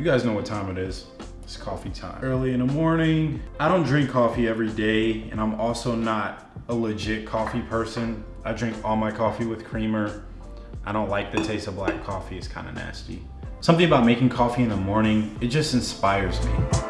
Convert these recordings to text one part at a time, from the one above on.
You guys know what time it is. It's coffee time. Early in the morning. I don't drink coffee every day and I'm also not a legit coffee person. I drink all my coffee with creamer. I don't like the taste of black coffee, it's kind of nasty. Something about making coffee in the morning, it just inspires me.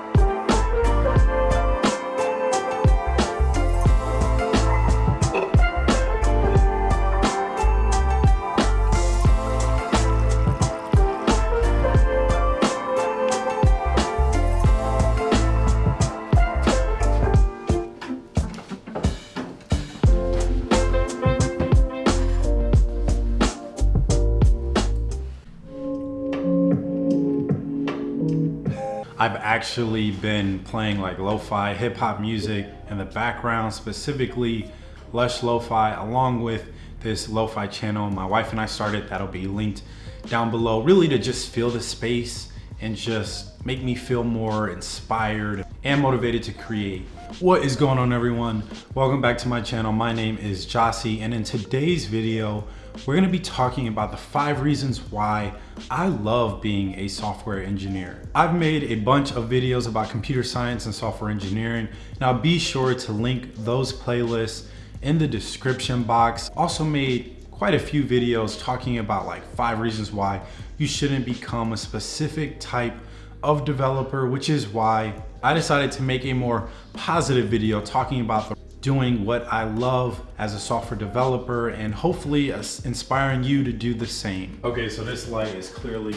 Actually been playing like lo-fi hip hop music in the background, specifically Lush Lo-Fi, along with this lo-fi channel my wife and I started that'll be linked down below, really to just feel the space and just make me feel more inspired and motivated to create. What is going on everyone? Welcome back to my channel. My name is Jossie and in today's video, we're gonna be talking about the five reasons why I love being a software engineer. I've made a bunch of videos about computer science and software engineering. Now be sure to link those playlists in the description box. Also made quite a few videos talking about like five reasons why you shouldn't become a specific type of developer, which is why I decided to make a more positive video talking about the doing what I love as a software developer and hopefully uh, inspiring you to do the same. Okay, so this light is clearly,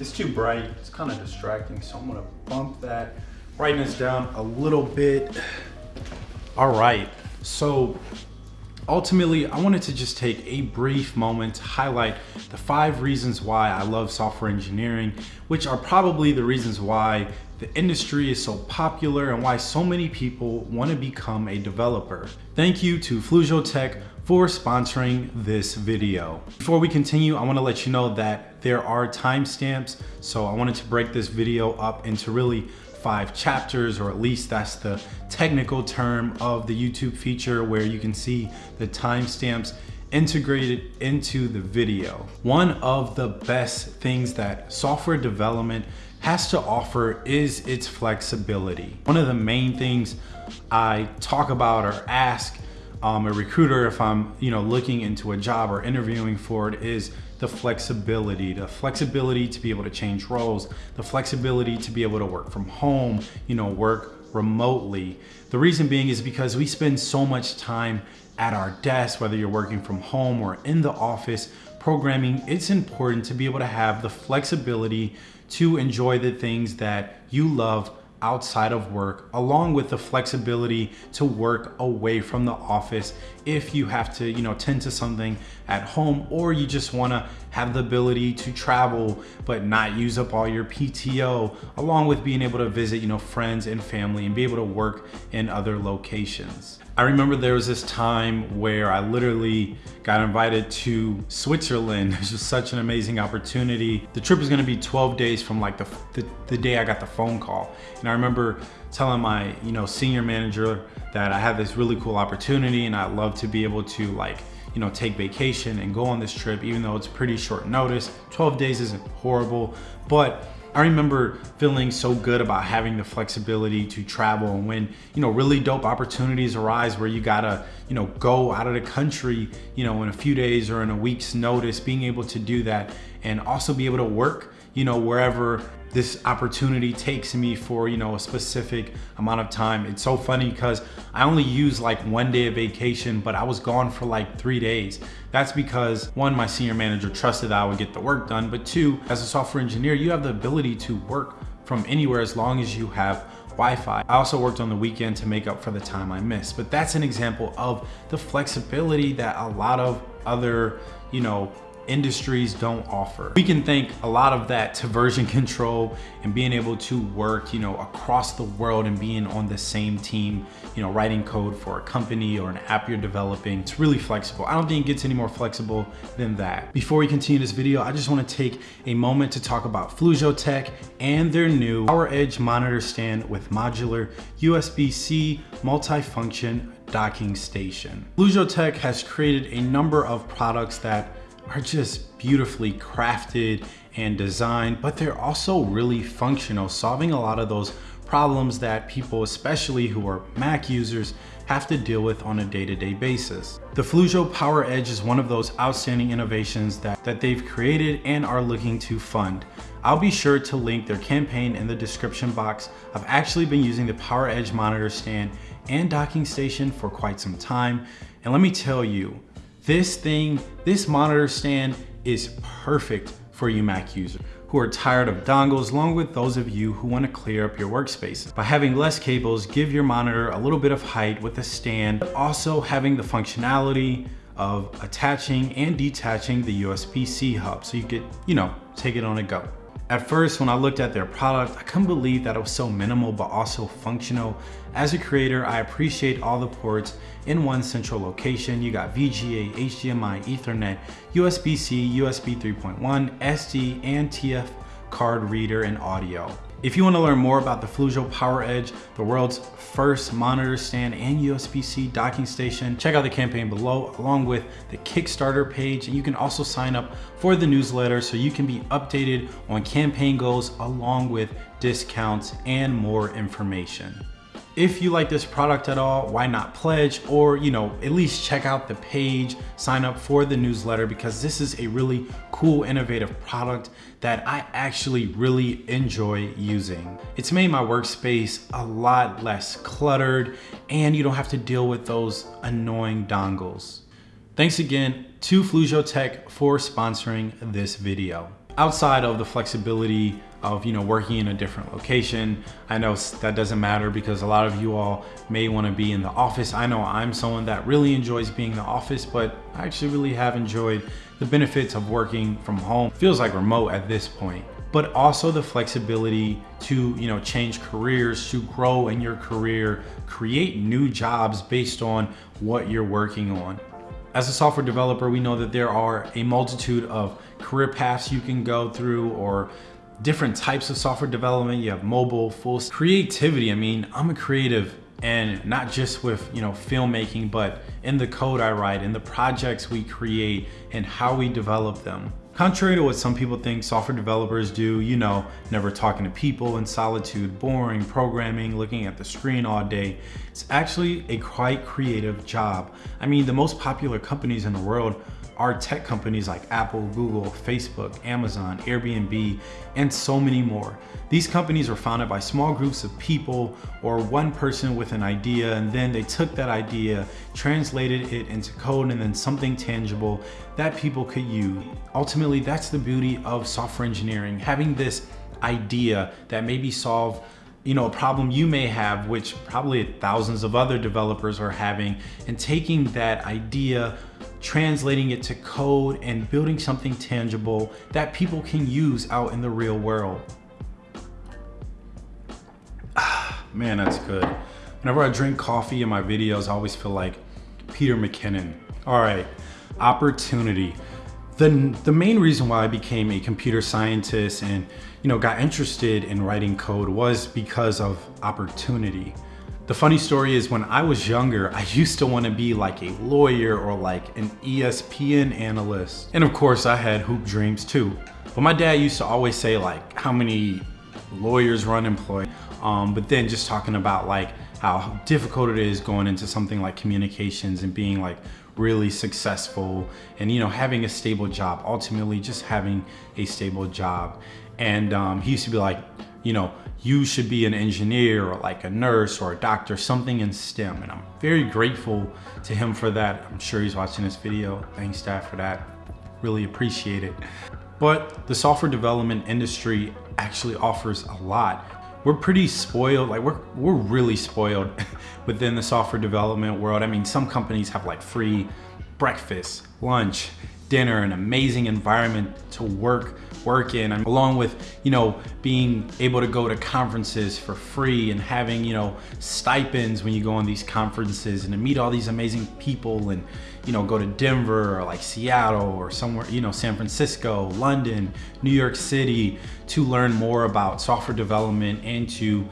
it's too bright. It's kind of distracting. So I'm gonna bump that brightness down a little bit. All right, so ultimately, I wanted to just take a brief moment to highlight the five reasons why I love software engineering, which are probably the reasons why the industry is so popular and why so many people want to become a developer. Thank you to Fluzio Tech for sponsoring this video. Before we continue, I want to let you know that there are timestamps. So I wanted to break this video up into really five chapters, or at least that's the technical term of the YouTube feature where you can see the timestamps integrated into the video. One of the best things that software development has to offer is its flexibility. One of the main things I talk about or ask um, a recruiter if I'm you know looking into a job or interviewing for it is the flexibility, the flexibility to be able to change roles, the flexibility to be able to work from home, you know, work remotely. The reason being is because we spend so much time at our desk, whether you're working from home or in the office, programming, it's important to be able to have the flexibility to enjoy the things that you love outside of work, along with the flexibility to work away from the office if you have to, you know, tend to something at home or you just wanna have the ability to travel but not use up all your PTO, along with being able to visit, you know, friends and family and be able to work in other locations. I remember there was this time where I literally got invited to Switzerland. It was just such an amazing opportunity. The trip was gonna be 12 days from like the, the, the, day I got the phone call. And I remember telling my you know senior manager that I had this really cool opportunity and I'd love to be able to like you know, take vacation and go on this trip, even though it's pretty short notice. 12 days isn't horrible, but I remember feeling so good about having the flexibility to travel and when, you know, really dope opportunities arise where you gotta, you know, go out of the country, you know, in a few days or in a week's notice, being able to do that and also be able to work, you know, wherever this opportunity takes me for, you know, a specific amount of time. It's so funny because I only use like one day of vacation, but I was gone for like three days. That's because one, my senior manager trusted that I would get the work done, but two, as a software engineer, you have the ability to work from anywhere as long as you have Wi-Fi. I also worked on the weekend to make up for the time I missed, but that's an example of the flexibility that a lot of other, you know, industries don't offer. We can thank a lot of that to version control and being able to work, you know, across the world and being on the same team, you know, writing code for a company or an app you're developing. It's really flexible. I don't think it gets any more flexible than that. Before we continue this video, I just want to take a moment to talk about Fluzio Tech and their new Power Edge monitor stand with modular USB-C multifunction docking station. Fluzio Tech has created a number of products that are just beautifully crafted and designed, but they're also really functional, solving a lot of those problems that people, especially who are Mac users, have to deal with on a day-to-day -day basis. The Fluzio Power Edge is one of those outstanding innovations that, that they've created and are looking to fund. I'll be sure to link their campaign in the description box. I've actually been using the Power Edge monitor stand and docking station for quite some time. And let me tell you, this thing, this monitor stand is perfect for you Mac users who are tired of dongles, along with those of you who want to clear up your workspace. By having less cables, give your monitor a little bit of height with a stand, but also having the functionality of attaching and detaching the USB-C hub so you could, you know, take it on a go. At first, when I looked at their product, I couldn't believe that it was so minimal but also functional. As a creator, I appreciate all the ports in one central location. You got VGA, HDMI, Ethernet, USB-C, USB 3.1, SD, and TF card reader and audio. If you want to learn more about the Fluzio Power Edge, the world's first monitor stand and USB-C docking station, check out the campaign below along with the Kickstarter page. And you can also sign up for the newsletter so you can be updated on campaign goals along with discounts and more information. If you like this product at all, why not pledge or, you know, at least check out the page, sign up for the newsletter because this is a really cool, innovative product that I actually really enjoy using. It's made my workspace a lot less cluttered and you don't have to deal with those annoying dongles. Thanks again to Fluzio Tech for sponsoring this video. Outside of the flexibility of you know working in a different location. I know that doesn't matter because a lot of you all may want to be in the office. I know I'm someone that really enjoys being in the office, but I actually really have enjoyed the benefits of working from home. Feels like remote at this point but also the flexibility to you know change careers to grow in your career create new jobs based on what you're working on as a software developer we know that there are a multitude of career paths you can go through or different types of software development. You have mobile, full creativity. I mean, I'm a creative and not just with, you know, filmmaking, but in the code I write, in the projects we create and how we develop them. Contrary to what some people think software developers do, you know, never talking to people in solitude, boring, programming, looking at the screen all day, it's actually a quite creative job. I mean, the most popular companies in the world are tech companies like Apple, Google, Facebook, Amazon, Airbnb, and so many more. These companies were founded by small groups of people or one person with an idea and then they took that idea, translated it into code and then something tangible that people could use. Ultimately, that's the beauty of software engineering, having this idea that maybe solve you know, a problem you may have, which probably thousands of other developers are having, and taking that idea, translating it to code and building something tangible that people can use out in the real world. Ah, man, that's good. Whenever I drink coffee in my videos, I always feel like Peter McKinnon. All right, opportunity. The, the main reason why I became a computer scientist and you know got interested in writing code was because of opportunity. The funny story is when I was younger, I used to want to be like a lawyer or like an ESPN analyst. And of course I had hoop dreams too. But my dad used to always say like how many lawyers run employed. Um, but then just talking about like how difficult it is going into something like communications and being like really successful and you know having a stable job ultimately just having a stable job and um, he used to be like you know you should be an engineer or like a nurse or a doctor something in STEM. And I'm very grateful to him for that. I'm sure he's watching this video. Thanks dad for that. Really appreciate it. But the software development industry actually offers a lot. We're pretty spoiled like we're we're really spoiled within the software development world. I mean some companies have like free breakfast lunch dinner an amazing environment to work work in. And along with you know being able to go to conferences for free and having you know stipends when you go on these conferences and to meet all these amazing people and you know go to Denver or like Seattle or somewhere you know San Francisco London New York City to learn more about software development and to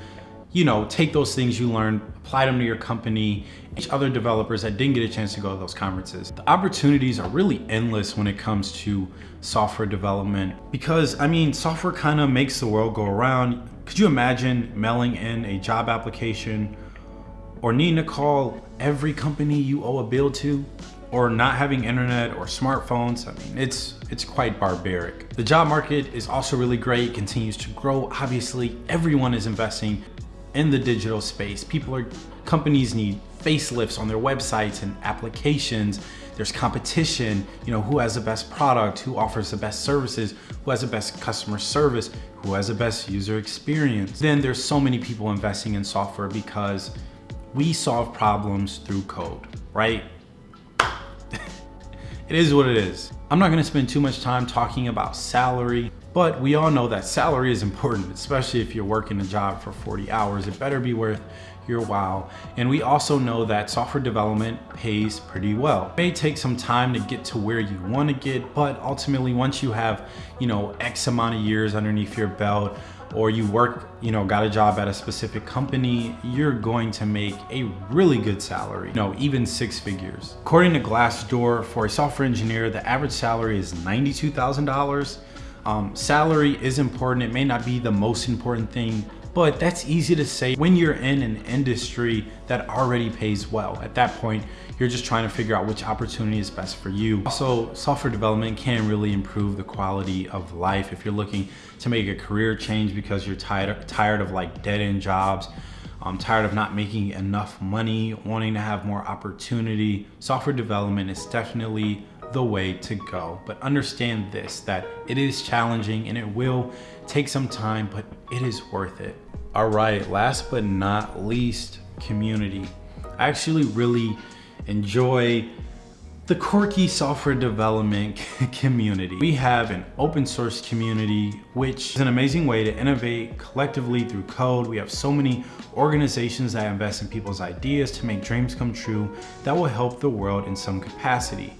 you know, take those things you learned, apply them to your company, each other developers that didn't get a chance to go to those conferences. The opportunities are really endless when it comes to software development because I mean, software kind of makes the world go around. Could you imagine mailing in a job application or needing to call every company you owe a bill to? or not having internet or smartphones. I mean, it's it's quite barbaric. The job market is also really great, continues to grow. Obviously, everyone is investing in the digital space. People are, companies need facelifts on their websites and applications. There's competition, you know, who has the best product, who offers the best services, who has the best customer service, who has the best user experience. Then there's so many people investing in software because we solve problems through code, right? it is what it is. I'm not gonna spend too much time talking about salary. But we all know that salary is important, especially if you're working a job for 40 hours. It better be worth your while. And we also know that software development pays pretty well. It may take some time to get to where you want to get, but ultimately once you have, you know, X amount of years underneath your belt, or you work, you know, got a job at a specific company, you're going to make a really good salary, you know, even six figures. According to Glassdoor, for a software engineer, the average salary is $92,000 um, salary is important. It may not be the most important thing, but that's easy to say when you're in an industry that already pays well. At that point, you're just trying to figure out which opportunity is best for you. Also, software development can really improve the quality of life if you're looking to make a career change because you're tired, tired of like dead end jobs. I'm tired of not making enough money, wanting to have more opportunity. Software development is definitely the way to go. But understand this, that it is challenging and it will take some time, but it is worth it. All right, last but not least, community. I actually really enjoy the quirky software development community. We have an open source community, which is an amazing way to innovate collectively through code. We have so many organizations that invest in people's ideas to make dreams come true that will help the world in some capacity.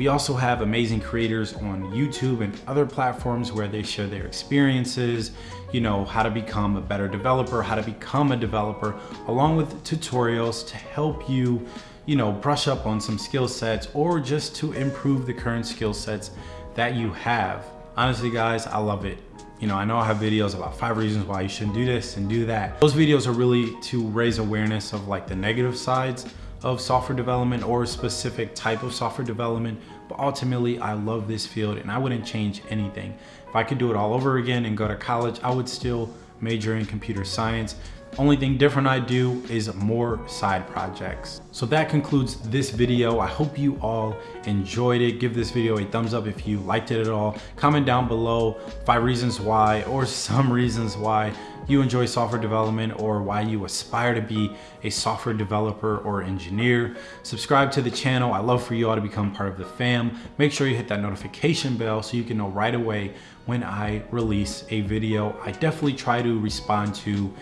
We also have amazing creators on YouTube and other platforms where they share their experiences, you know, how to become a better developer, how to become a developer, along with tutorials to help you, you know, brush up on some skill sets or just to improve the current skill sets that you have. Honestly, guys, I love it. You know, I know I have videos about five reasons why you shouldn't do this and do that. Those videos are really to raise awareness of like the negative sides of software development or a specific type of software development. But ultimately, I love this field and I wouldn't change anything. If I could do it all over again and go to college, I would still major in computer science. Only thing different I do is more side projects. So that concludes this video. I hope you all enjoyed it. Give this video a thumbs up if you liked it at all. Comment down below five reasons why or some reasons why you enjoy software development or why you aspire to be a software developer or engineer. Subscribe to the channel. I love for you all to become part of the fam. Make sure you hit that notification bell so you can know right away when I release a video. I definitely try to respond to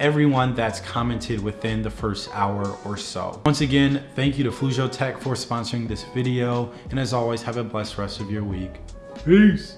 everyone that's commented within the first hour or so. Once again, thank you to Flujio Tech for sponsoring this video. And as always, have a blessed rest of your week. Peace.